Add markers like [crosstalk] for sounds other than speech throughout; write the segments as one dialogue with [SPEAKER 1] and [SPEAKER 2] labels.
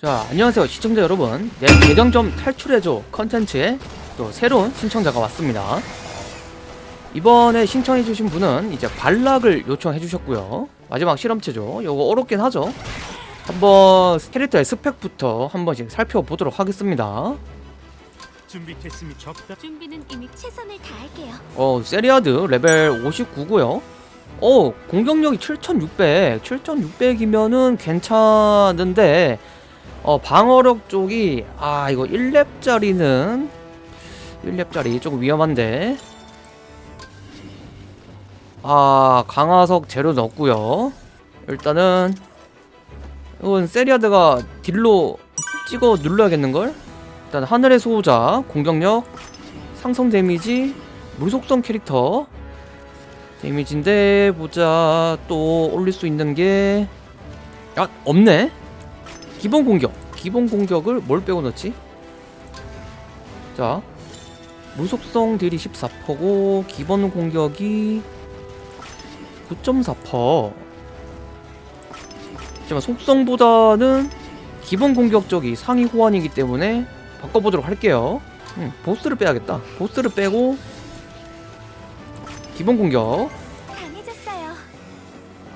[SPEAKER 1] 자 안녕하세요 시청자 여러분. 내 계정 좀 탈출해줘 컨텐츠에 또 새로운 신청자가 왔습니다. 이번에 신청해주신 분은 이제 발락을 요청해주셨고요. 마지막 실험체죠. 요거 어렵긴 하죠. 한번 캐릭터의 스펙부터 한 번씩 살펴보도록 하겠습니다.
[SPEAKER 2] 준비됐으니 적다.
[SPEAKER 3] 준비는 이미 최선을 다할게요.
[SPEAKER 1] 어 세리아드 레벨 59고요. 어 공격력이 7600 7600이면은 괜찮은데 어 방어력 쪽이 아 이거 1렙짜리는 1렙짜리 조금 위험한데. 아 강화석 재료 넣었고요. 일단은 이건 세리아드가 딜로 찍어 눌러야겠는걸? 일단 하늘의 수호자 공격력 상성 데미지 물속성 캐릭터 데미지인데 보자. 또 올릴 수 있는 게 아, 없네 기본 공격. 기본 공격을 뭘 빼고 넣지? 자 무속성 딜이 14%고 기본 공격이 9.4% 하지만 속성보다는 기본 공격 쪽이 상위 호환이기 때문에 바꿔보도록 할게요. 음, 보스를 빼야겠다. 보스를 빼고 기본 공격.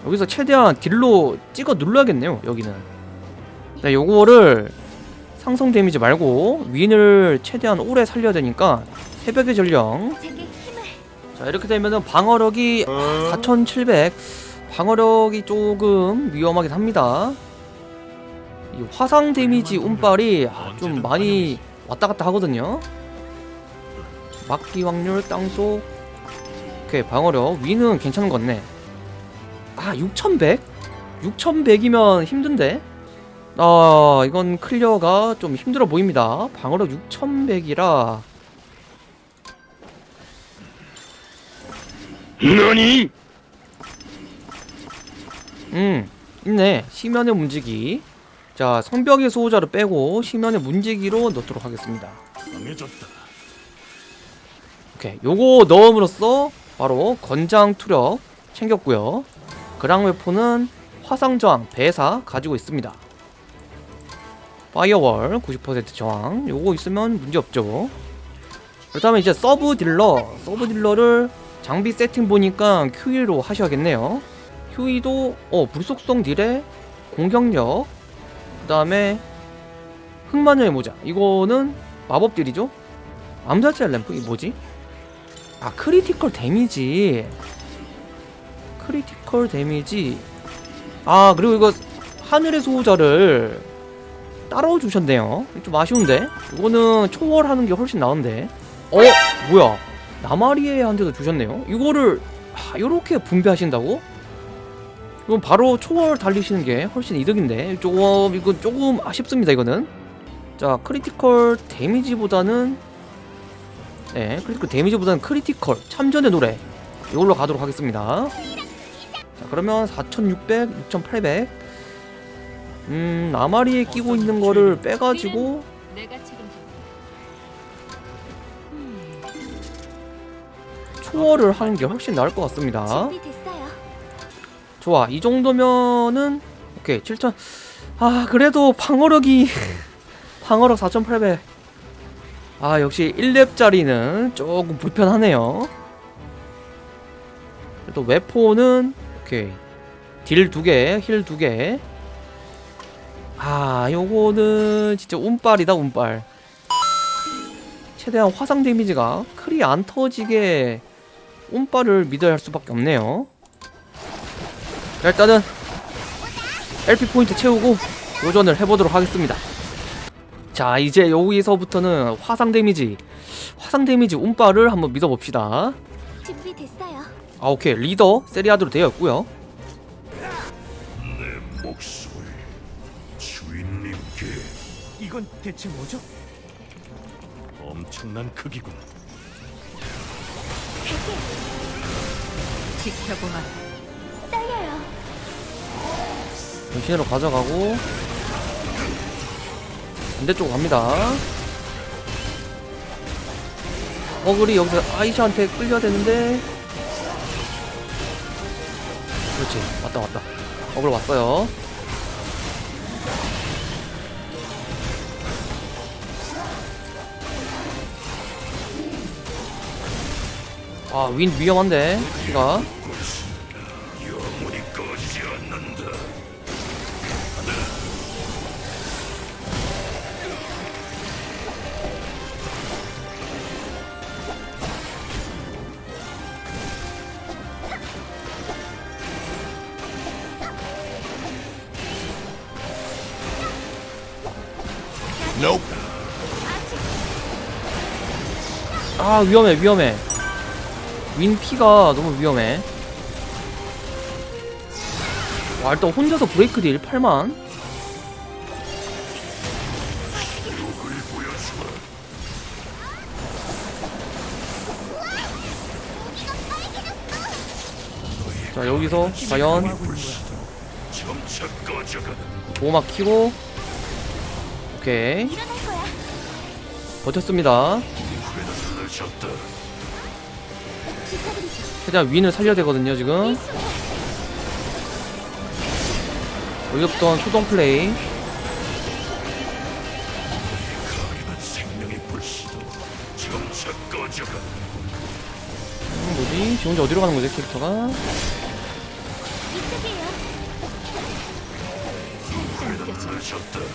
[SPEAKER 1] 여기서 최대한 deal로 찍어 눌러야겠네요 여기는 네 요거를 상성 damage 말고 윈을 최대한 오래 살려야 되니까 새벽의 전령. 자 이렇게 되면은 방어력이 4700 방어력이 조금 위험하긴 합니다. 이 화상 damage 운빨이 아, 좀 많이 왔다 갔다 하거든요. 막기 확률 땅속. 오케이 방어력. 위는 괜찮은 것 같네. 아 6100? 6100이면 힘든데 아 이건 클리어가 좀 힘들어 보입니다. 방어력 6100이라.
[SPEAKER 2] 너니?
[SPEAKER 1] 음 있네. 심연의 문지기. 자 성벽의 수호자를 빼고 심연의 문지기로 넣도록 하겠습니다.
[SPEAKER 2] 강해졌다.
[SPEAKER 1] 오케이 요거 넣음으로써 바로 권장 전투력 챙겼고요. 그랑 웨폰은 화상 저항 배사 가지고 있습니다 firewall 90% 저항. 요거 있으면 문제없죠. 그렇다면 이제 sub dealer. sub dealer를 장비 세팅 보니까 큐이로 하셔야겠네요. 큐이도 어 불속성 deal에 공격력 그 다음에 흑마녀의 모자. 이거는 마법 deal이죠. 암살자 램프? 이 뭐지? 아 critical damage critical damage 아 그리고 이거 하늘의 수호자를 따로 주셨네요. 좀 아쉬운데? 이거는 초월하는 게 훨씬 나은데. 어? 뭐야? 나마리에한테도 주셨네요? 이거를 하, 요렇게 분배하신다고? 이건 바로 초월 달리시는 게 훨씬 이득인데. 조금 이건 조금 아쉽습니다 이거는. 자 critical damage보다는 네 critical damage보다는 critical 참전의 노래. 이걸로 가도록 하겠습니다. 자 그러면 4600 6800 음 나마리에 끼고 있는 거를 빼가지고. 초월을 하는 게 훨씬 나을 것 같습니다. 좋아 이 정도면은 오케이 7000아 그래도 방어력이 [laughs] 방어력 4800 아 역시 1렙짜리는 조금 불편하네요 그래도 웨포는 오케이 딜 2개 힐 2개 아 요거는 진짜 운빨이다 운빨 최대한 화상 damage가 크리 안 터지게 운빨을 믿어야 할 수밖에 없네요 자, 일단은 LP 포인트 채우고 도전을 해보도록 하겠습니다. 자 이제 여기서부터는 화상 damage 화상 damage 운빨을 한번 믿어봅시다.
[SPEAKER 3] 준비됐어요.
[SPEAKER 1] 아 오케이 리더 세리아드로 되어 있고요.
[SPEAKER 2] 목소리 주인님께 이건 대체 뭐죠? 엄청난 크기군.
[SPEAKER 3] 지켜보마. 떨려요.
[SPEAKER 1] 변신으로 가져가고 반대쪽으로 갑니다. 어글이 여기서 아이샤한테 끌려야 되는데 그렇지 왔다 왔다 어글 왔어요 아, 윈 위험한데.
[SPEAKER 2] Nope.
[SPEAKER 1] 아, 위험해, 위험해. 윈 피가 너무 위험해. 와, 일단 혼자서 브레이크 딜 8만. 자, 여기서 과연 보호막 키고 오케이. 버텼습니다. 최대한 윈을 살려야 되거든요 지금 어이없던 소동 플레이 음, 뭐지? 지 혼자 어디로 가는 거지 캐릭터가.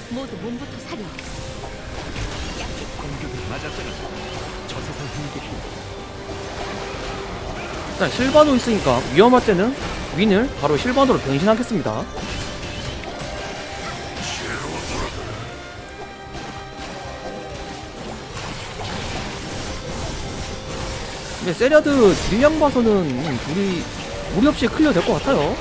[SPEAKER 3] 모두 몸부터 사려.
[SPEAKER 2] 공격을 맞았잖아. 저 세상 힘들이
[SPEAKER 1] 일단 실바노 있으니까 위험할 때는 윈을 바로 실바노로 변신하겠습니다. 근데 세리아드 딜량 봐서는 우리 무리 없이 clear 될 것 같아요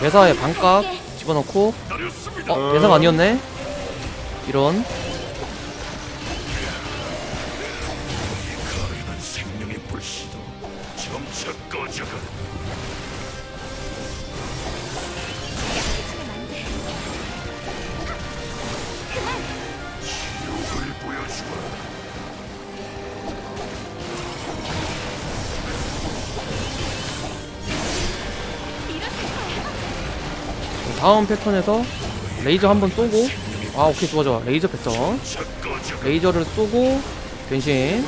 [SPEAKER 1] 대사에 반값 집어넣고. 어? 대사가 아니었네? 이런 다음 패턴에서 레이저 한 번 쏘고 아 오케이 좋아 좋아. 레이저 패턴. 레이저를 쏘고 변신.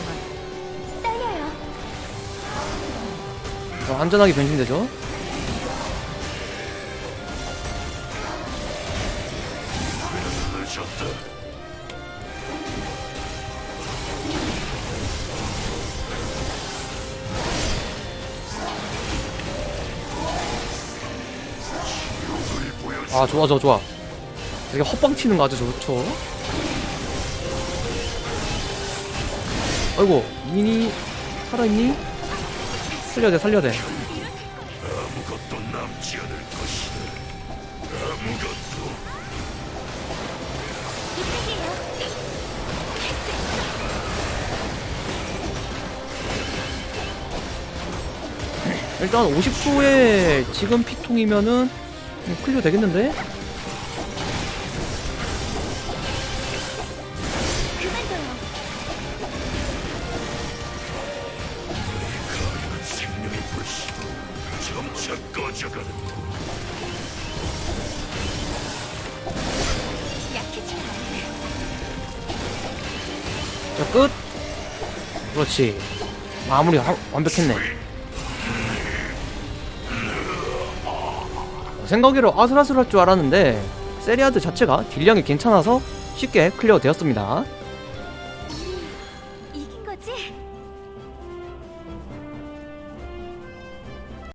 [SPEAKER 1] 어, 안전하게 변신되죠 아 좋아 좋아 좋아 되게 헛방 치는 거 아주 좋죠 아이고 미니 살아있니? 살려야 돼 살려야 돼
[SPEAKER 2] 아무것도 남지 않을 것이다. 아무것도.
[SPEAKER 1] 일단 50초에 지금 피통이면은 클리어 되겠는데? 자 끝! 그렇지 마무리 하- 완벽했네 생각외로 아슬아슬할 줄 알았는데 세리아드 자체가 딜량이 괜찮아서 쉽게 clear 되었습니다?